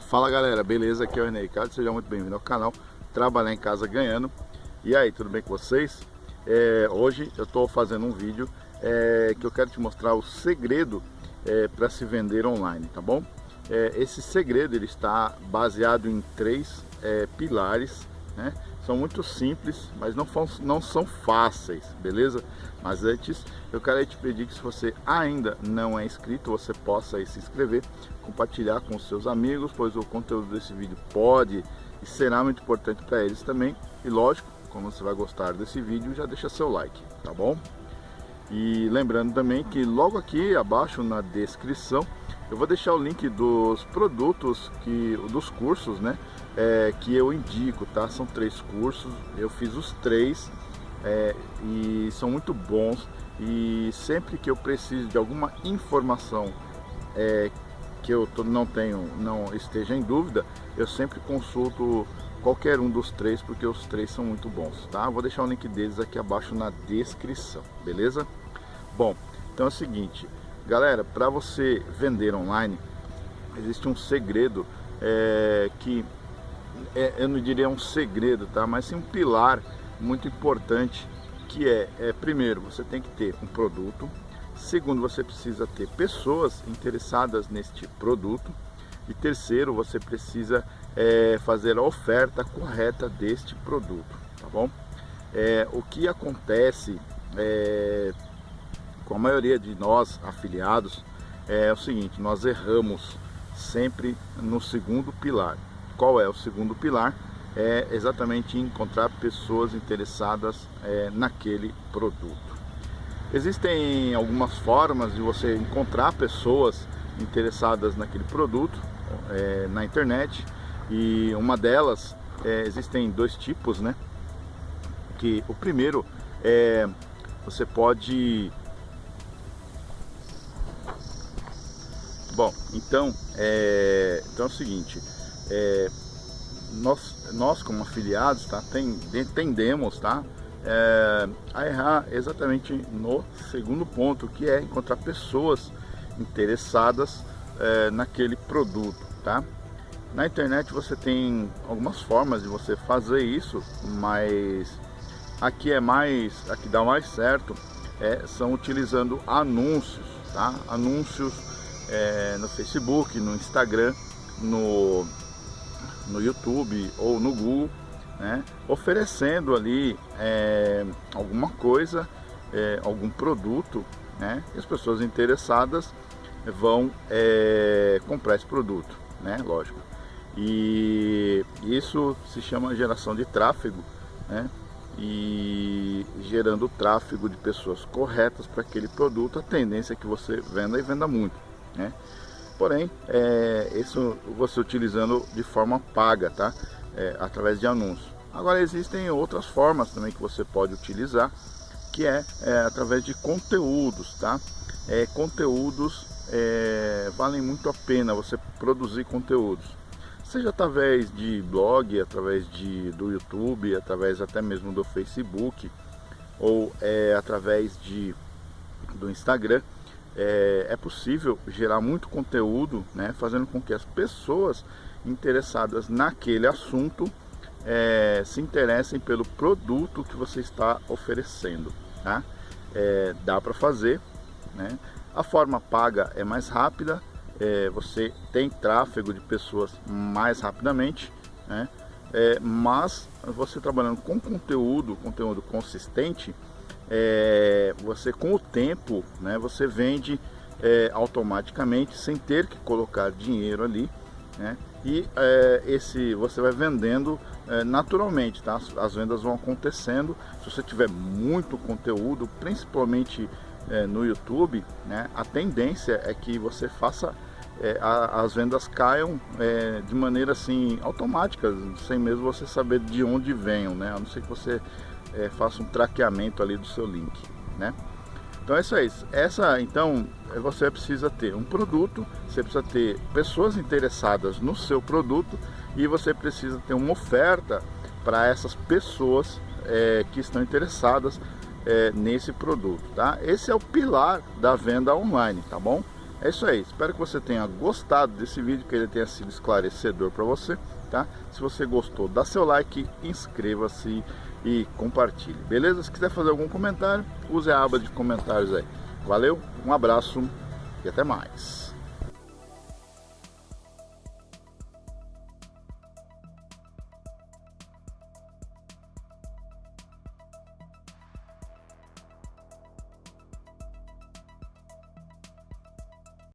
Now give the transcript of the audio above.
Fala galera, beleza? Aqui é o René Ricardo, seja muito bem-vindo ao canal Trabalhar em Casa Ganhando E aí, tudo bem com vocês? É, hoje eu estou fazendo um vídeo é, que eu quero te mostrar o segredo é, para se vender online, tá bom? É, esse segredo ele está baseado em três é, pilares, né? São muito simples, mas não, não são fáceis, beleza? Mas antes, eu quero te pedir que se você ainda não é inscrito, você possa aí se inscrever, compartilhar com os seus amigos, pois o conteúdo desse vídeo pode e será muito importante para eles também. E lógico, como você vai gostar desse vídeo, já deixa seu like, tá bom? E lembrando também que logo aqui abaixo na descrição eu vou deixar o link dos produtos, que, dos cursos né, é, que eu indico, tá? São três cursos, eu fiz os três é, e são muito bons e sempre que eu preciso de alguma informação é, que eu não tenho, não esteja em dúvida, eu sempre consulto qualquer um dos três, porque os três são muito bons, tá? Vou deixar o link deles aqui abaixo na descrição, beleza? Bom, então é o seguinte, galera, para você vender online, existe um segredo é, que, é, eu não diria um segredo, tá? Mas sim um pilar muito importante, que é, é, primeiro, você tem que ter um produto, segundo, você precisa ter pessoas interessadas neste produto, e terceiro, você precisa é, fazer a oferta correta deste produto, tá bom? É, o que acontece é, com a maioria de nós afiliados é o seguinte, nós erramos sempre no segundo pilar. Qual é o segundo pilar? É exatamente encontrar pessoas interessadas é, naquele produto. Existem algumas formas de você encontrar pessoas interessadas naquele produto é, na internet. E uma delas é, existem dois tipos, né? Que o primeiro é você pode Bom, então é, então é o seguinte, é, nós, nós como afiliados tá, tem, tendemos tá, é, a errar exatamente no segundo ponto, que é encontrar pessoas interessadas é, naquele produto, tá? Na internet você tem algumas formas de você fazer isso, mas aqui é mais, aqui dá mais certo, é, são utilizando anúncios, tá? Anúncios é, no Facebook, no Instagram, no, no YouTube ou no Google, né? oferecendo ali é, alguma coisa, é, algum produto, né? E as pessoas interessadas vão é, comprar esse produto, né? Lógico. E isso se chama geração de tráfego, né? E gerando tráfego de pessoas corretas para aquele produto, a tendência é que você venda e venda muito, né? Porém, é, isso você utilizando de forma paga, tá? É, através de anúncios. Agora existem outras formas também que você pode utilizar, que é, é através de conteúdos, tá? É, conteúdos é, valem muito a pena você produzir conteúdos. Seja através de blog, através de, do YouTube, através até mesmo do Facebook, ou é, através de, do Instagram, é, é, possível gerar muito conteúdo, né, fazendo com que as pessoas interessadas naquele assunto é, se interessem pelo produto que você está oferecendo. Tá? É, dá para fazer, né? A forma paga é mais rápida, é, você tem tráfego de pessoas mais rapidamente, né? É, mas você trabalhando com conteúdo, conteúdo consistente, é, você com o tempo, né, você vende é, automaticamente sem ter que colocar dinheiro ali, né? E é, esse você vai vendendo é, naturalmente, tá? As, as vendas vão acontecendo. Se você tiver muito conteúdo, principalmente é, no YouTube, né, a tendência é que você faça é, a, as vendas caiam é, de maneira assim automática, sem mesmo você saber de onde venham, né? A não ser que você é, faça um traqueamento ali do seu link, né? Então é isso aí. Essa, então, você precisa ter um produto, você precisa ter pessoas interessadas no seu produto e você precisa ter uma oferta para essas pessoas é, que estão interessadas é, nesse produto, tá? Esse é o pilar da venda online, tá bom? É isso aí, espero que você tenha gostado desse vídeo, que ele tenha sido esclarecedor para você, tá? Se você gostou, dá seu like, inscreva-se e compartilhe, beleza? Se quiser fazer algum comentário, use a aba de comentários aí. Valeu, um abraço e até mais.